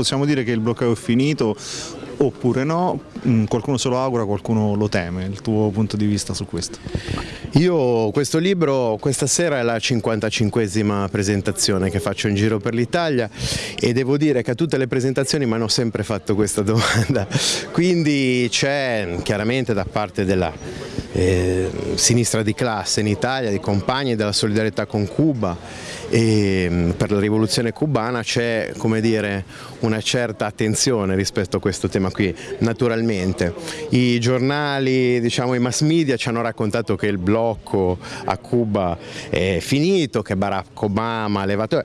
possiamo dire che il bloccato è finito oppure no, mm, qualcuno se lo augura, qualcuno lo teme, il tuo punto di vista su questo? Io questo libro, questa sera è la 55esima presentazione che faccio in giro per l'Italia e devo dire che a tutte le presentazioni mi hanno sempre fatto questa domanda, quindi c'è chiaramente da parte della eh, sinistra di classe in Italia, di compagni della solidarietà con Cuba e mm, per la rivoluzione cubana c'è una certa attenzione rispetto a questo tema qui, naturalmente. I giornali, diciamo, i mass media ci hanno raccontato che il blocco a Cuba è finito, che Barack Obama ha levato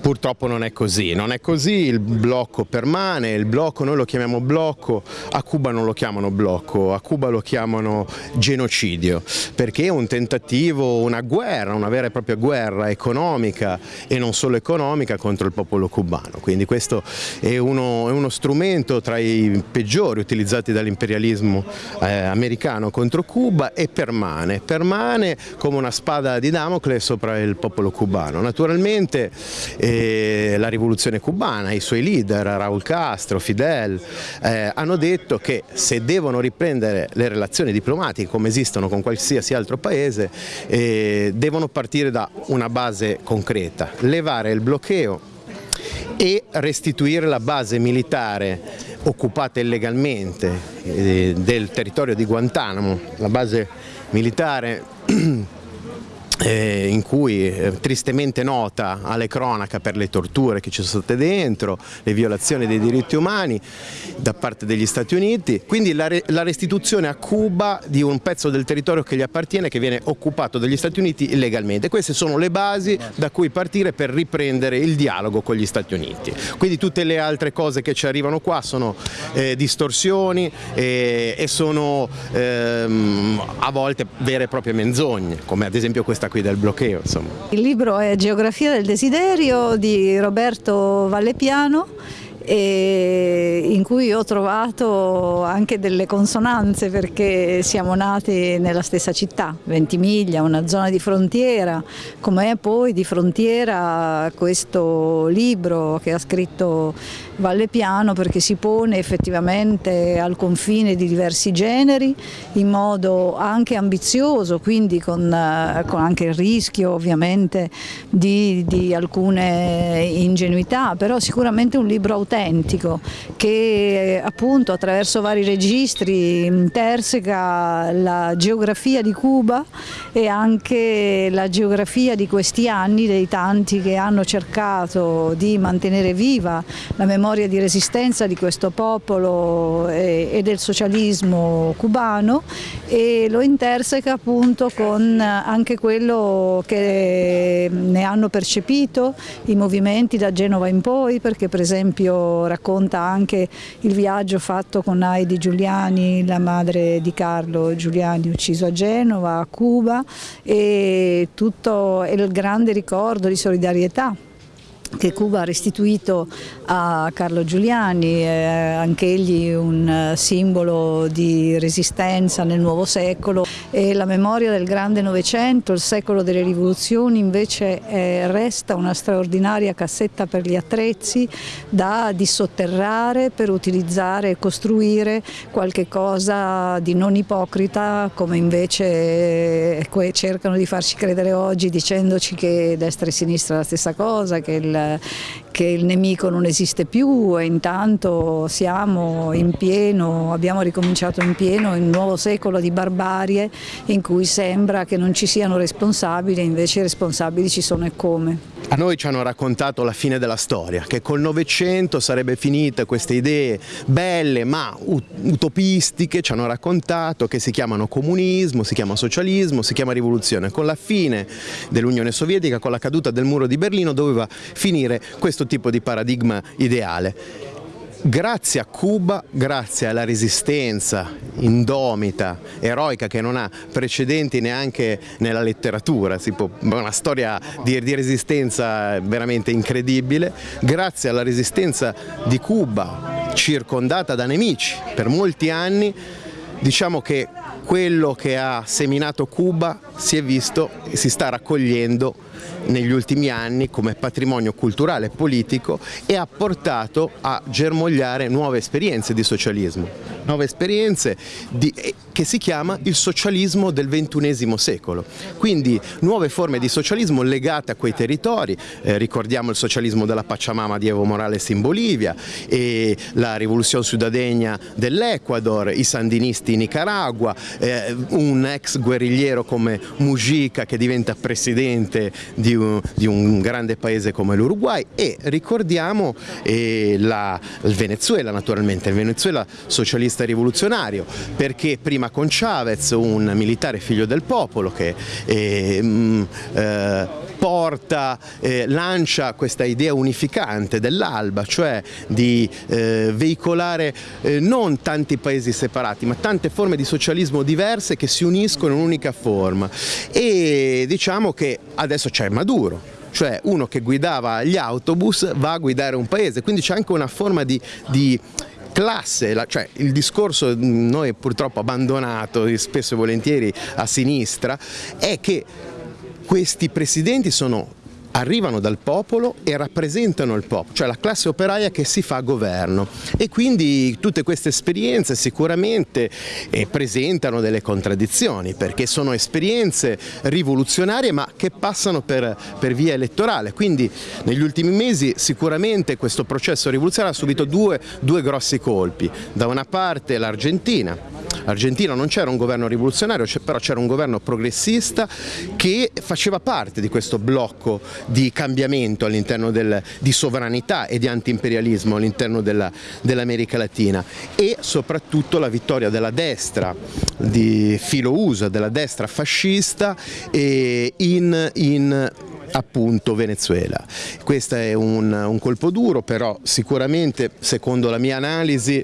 Purtroppo non è così, non è così, il blocco permane, il blocco noi lo chiamiamo blocco, a Cuba non lo chiamano blocco, a Cuba lo chiamano genocidio, perché è un tentativo, una guerra, una vera e propria guerra economica e non solo economica contro il popolo cubano, quindi questo è uno, è uno strumento tra i peggiori utilizzati dall'imperialismo eh, americano contro Cuba e permane, permane come una spada di Damocle sopra il popolo cubano. Naturalmente eh, la rivoluzione cubana, i suoi leader, Raúl Castro, Fidel, eh, hanno detto che se devono riprendere le relazioni diplomatiche come esistono con qualsiasi altro paese, eh, devono partire da una base concreta, levare il bloccheo e restituire la base militare occupata illegalmente eh, del territorio di Guantanamo, la base militare eh, in cui eh, tristemente nota alle cronaca per le torture che ci sono state dentro, le violazioni dei diritti umani da parte degli Stati Uniti, quindi la, re, la restituzione a Cuba di un pezzo del territorio che gli appartiene che viene occupato dagli Stati Uniti illegalmente. Queste sono le basi da cui partire per riprendere il dialogo con gli Stati Uniti. Quindi tutte le altre cose che ci arrivano qua sono eh, distorsioni eh, e sono ehm, a volte vere e proprie menzogne, come ad esempio questa questa qui del bloqueo. Insomma. Il libro è Geografia del desiderio di Roberto Vallepiano in cui ho trovato anche delle consonanze perché siamo nati nella stessa città, Ventimiglia, una zona di frontiera, com'è poi di frontiera questo libro che ha scritto Valle Piano perché si pone effettivamente al confine di diversi generi in modo anche ambizioso, quindi con, con anche il rischio ovviamente di, di, alcune ingenuità, però sicuramente un libro autentico che appunto attraverso vari registri interseca la geografia di Cuba e anche la geografia di questi anni dei tanti che hanno cercato di mantenere viva la memoria di resistenza di questo popolo e, del socialismo cubano e lo interseca appunto con anche quello che ne hanno percepito i movimenti da Genova in poi perché per esempio racconta anche il viaggio fatto con Heidi Giuliani, la madre di Carlo Giuliani ucciso a Genova, a Cuba e tutto il grande ricordo di solidarietà che Cuba ha restituito a Carlo Giuliani, eh, anche egli un eh, simbolo di resistenza nel nuovo secolo. E la memoria del grande Novecento, il secolo delle rivoluzioni invece eh, resta una straordinaria cassetta per gli attrezzi da dissotterrare per utilizzare e costruire qualche cosa di non ipocrita come invece eh, cercano di farci credere oggi dicendoci che destra e sinistra è la stessa cosa, che il che il nemico non esiste più e intanto siamo in pieno, abbiamo ricominciato in pieno un nuovo secolo di barbarie in cui sembra che non ci siano responsabili, invece i responsabili ci sono e come. A noi ci hanno raccontato la fine della storia, che col Novecento sarebbe finita queste idee belle ma utopistiche, ci hanno raccontato che si chiamano comunismo, si chiama socialismo, si chiama rivoluzione. Con la fine dell'Unione Sovietica, con la caduta del muro di Berlino doveva finire questo tipo di paradigma ideale. Grazie a Cuba, grazie alla resistenza indomita, eroica che non ha precedenti neanche nella letteratura, può, una storia di, di resistenza veramente incredibile, grazie alla resistenza di Cuba circondata da nemici per molti anni, diciamo che quello che ha seminato Cuba si è visto e si sta raccogliendo negli ultimi anni come patrimonio culturale e politico e ha portato a germogliare nuove esperienze di socialismo, nuove esperienze di, eh, che si chiama il socialismo del ventunesimo secolo, quindi nuove forme di socialismo legate a quei territori, eh, ricordiamo il socialismo della Pachamama di Evo Morales in Bolivia e la rivoluzione sudadegna dell'Ecuador, i sandinisti in Nicaragua, eh, un ex guerrigliero come Mujica che diventa presidente di un, di un grande paese come l'Uruguay e ricordiamo eh, la, il Venezuela naturalmente, il Venezuela socialista rivoluzionario perché prima con Chavez un militare figlio del popolo che eh, mh, eh, porta, eh, lancia questa idea unificante dell'alba, cioè di eh, veicolare eh, non tanti paesi separati, ma tante forme di socialismo diverse che si uniscono in un'unica forma. E diciamo che adesso c'è Maduro, cioè uno che guidava gli autobus va a guidare un paese, quindi c'è anche una forma di, di classe, cioè il discorso noi purtroppo abbandonato spesso e volentieri a sinistra è che questi presidenti sono arrivano dal popolo e rappresentano il popolo, cioè la classe operaia che si fa governo. E quindi tutte queste esperienze sicuramente eh, presentano delle contraddizioni perché sono esperienze rivoluzionarie ma che passano per, per via elettorale, quindi negli ultimi mesi sicuramente questo processo rivoluzionario ha subito due, due grossi colpi, da una parte l'Argentina Argentina non c'era un governo rivoluzionario, però c'era un governo progressista che faceva parte di questo blocco di cambiamento all'interno di sovranità e di antiimperialismo all'interno dell'America dell Latina. E soprattutto la vittoria della destra di filo USA, della destra fascista in, in appunto Venezuela. Questo è un, un, colpo duro, però sicuramente secondo la mia analisi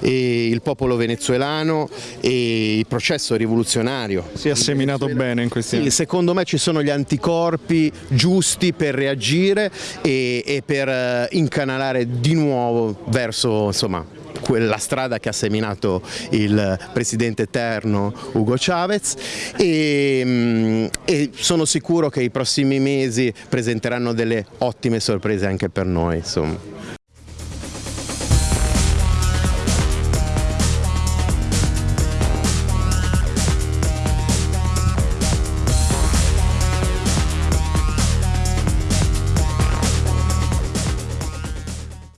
eh, il popolo venezuelano e il processo rivoluzionario si è seminato bene in questi anni. Sì, secondo me ci sono gli anticorpi giusti per reagire e, e per eh, incanalare di nuovo verso insomma, quella strada che ha seminato il presidente eterno Hugo Chavez e, mm, e, sono sicuro che i prossimi mesi presenteranno delle ottime sorprese anche per noi. Insomma.